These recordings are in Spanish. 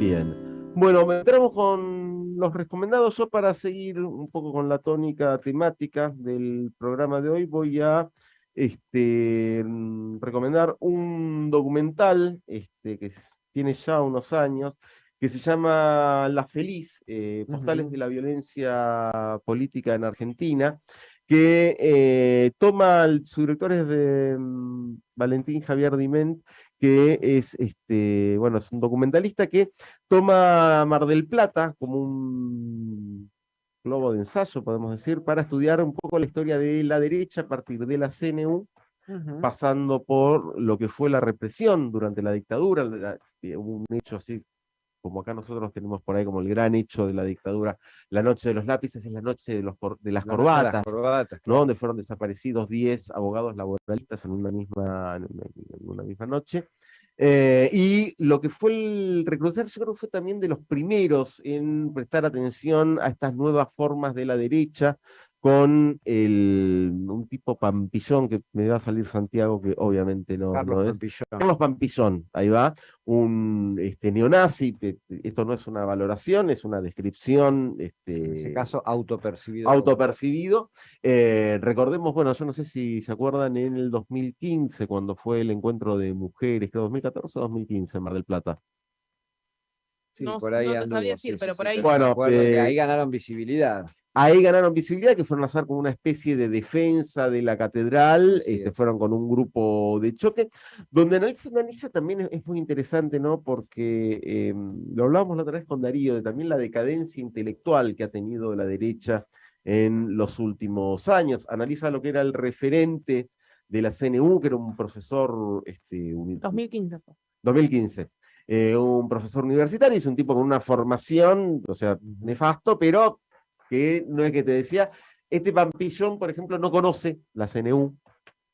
Bien. Bueno, entramos con los recomendados. Yo para seguir un poco con la tónica temática del programa de hoy voy a este, mm, recomendar un documental este, que tiene ya unos años, que se llama La Feliz, eh, Postales de la Violencia Política en Argentina, que eh, toma, su director es de mm, Valentín Javier Diment, que es, este, bueno, es un documentalista que toma Mar del Plata como un globo de ensayo, podemos decir, para estudiar un poco la historia de la derecha a partir de la CNU, pasando por lo que fue la represión durante la dictadura, eh, un hecho así como acá nosotros tenemos por ahí como el gran hecho de la dictadura, la noche de los lápices es la noche de, los, de las corbatas, ¿no? donde fueron desaparecidos 10 abogados laboralistas en una misma, en una, misma noche. Eh, y lo que fue el recrutar, yo creo que fue también de los primeros en prestar atención a estas nuevas formas de la derecha, con el, un tipo Pampillón, que me va a salir Santiago, que obviamente no, Carlos es. Pampillón. Carlos Pampillón, ahí va, un este, neonazi, esto no es una valoración, es una descripción. Este, en ese caso, autopercibido. Autopercibido. Eh, recordemos, bueno, yo no sé si se acuerdan en el 2015, cuando fue el encuentro de mujeres, creo 2014 o 2015 en Mar del Plata. Sí, por ahí no sabía decir, pero por ahí. Bueno, eh, ahí ganaron visibilidad. Ahí ganaron visibilidad, que fueron a hacer como una especie de defensa de la catedral, este, fueron con un grupo de choque, donde analiza, también es, muy interesante, ¿no? Porque em, lo hablábamos la otra vez con Darío, de también la decadencia intelectual que ha tenido la derecha en los últimos años. Analiza lo que era el referente de la CNU, que era un profesor... Este, 2015. 2015. Eh, un profesor universitario, es un tipo con una formación, o sea, nefasto, pero que no es que te decía, este Pampillón, por ejemplo, no conoce la CNU,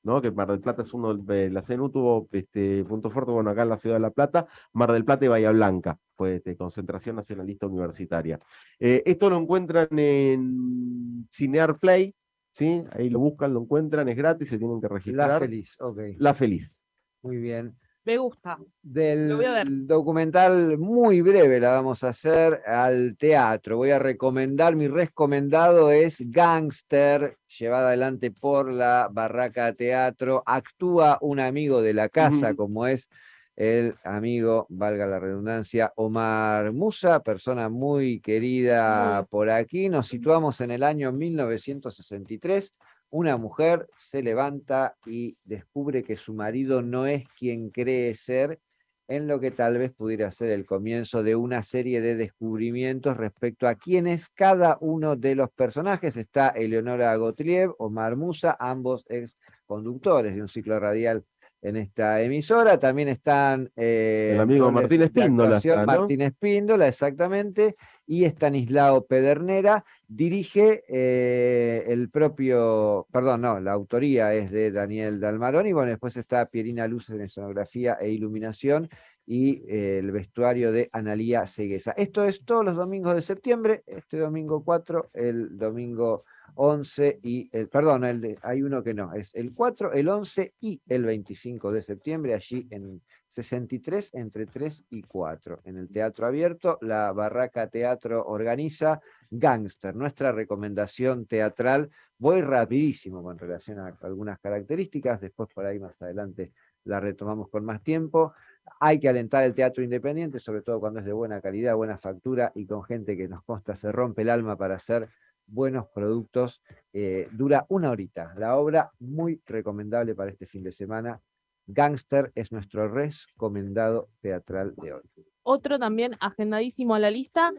¿no? que Mar del Plata es uno, de la CNU tuvo este, punto fuerte, bueno, acá en la ciudad de La Plata, Mar del Plata y Bahía Blanca, fue este, concentración nacionalista universitaria. Eh, esto lo encuentran en Cinear Play, ¿sí? ahí lo buscan, lo encuentran, es gratis, se tienen que registrar. La Feliz, ok. La Feliz. Muy bien. Me gusta. Del documental muy breve la vamos a hacer al teatro. Voy a recomendar, mi recomendado es Gangster, llevada adelante por la Barraca Teatro. Actúa un amigo de la casa, como es el amigo, valga la redundancia, Omar Musa, persona muy querida por aquí. Nos situamos en el año 1963 una mujer se levanta y descubre que su marido no es quien cree ser, en lo que tal vez pudiera ser el comienzo de una serie de descubrimientos respecto a quién es cada uno de los personajes. Está Eleonora Gottlieb, Omar Musa, ambos ex conductores de un ciclo radial en esta emisora. También están... Eh, el amigo Martín Espíndola. Martín Espíndola, exactamente. Y Estanislao Pedernera. Dirige eh, el propio, perdón, no, la autoría es de Daniel Dalmarón. Y bueno, después está Pierina Luz en escenografía e iluminación y eh, el vestuario de Analía Ceguesa. Esto es todos los domingos de septiembre, este domingo 4, el domingo 11 y, el, perdón, hay uno que no, es el 4, el 11 y el 25 de septiembre, allí en 63, entre 3 y 4, en el Teatro Abierto, la Barraca Teatro organiza Gangster, nuestra recomendación teatral, voy rapidísimo con relación a algunas características, después por ahí más adelante la retomamos con más tiempo, hay que alentar el teatro independiente, sobre todo cuando es de buena calidad, buena factura y con gente que nos consta se rompe el alma para hacer buenos productos. Eh, dura una horita. La obra muy recomendable para este fin de semana. Gangster es nuestro recomendado teatral de hoy. Otro también agendadísimo a la lista.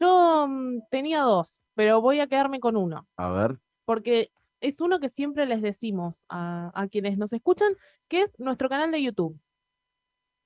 Yo mm, tenía dos, pero voy a quedarme con uno. A ver. Porque es uno que siempre les decimos a, quienes nos escuchan, que es nuestro canal de YouTube.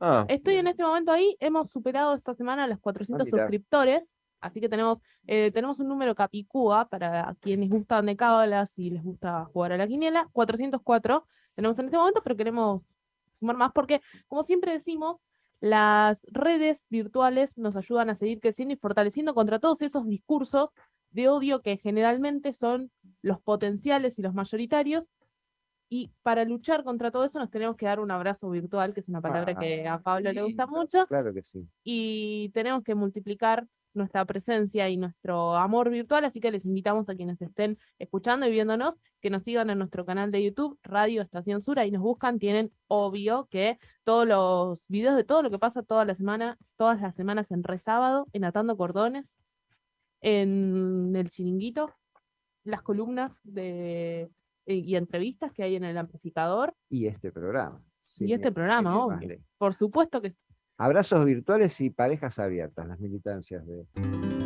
Ah, Estoy en este momento ahí, hemos superado esta semana los 400 ah, suscriptores. Así que tenemos, eh, tenemos un número capicúa para quienes gustan de cábalas y les gusta jugar a la quiniela. 404 tenemos en este momento, pero queremos sumar más porque, como siempre decimos, las redes virtuales nos ayudan a seguir creciendo y fortaleciendo contra todos esos discursos de odio que generalmente son los potenciales y los mayoritarios Y para luchar contra todo eso nos tenemos que dar un abrazo virtual, que es una palabra que a Pablo le gusta mucho. Claro que sí. Y tenemos que multiplicar nuestra presencia y nuestro amor virtual, así que les invitamos a quienes estén escuchando y viéndonos que nos sigan en nuestro canal de YouTube, Radio Estación Sur, y nos buscan, tienen obvio que todos los videos de todo lo que pasa toda la semana, todas las semanas en Resábado, en Atando Cordones, en El Chiringuito, las columnas de, y entrevistas que hay en el amplificador. Y este programa. y este programa, obvio. Por supuesto que Abrazos virtuales y parejas abiertas, las militancias de...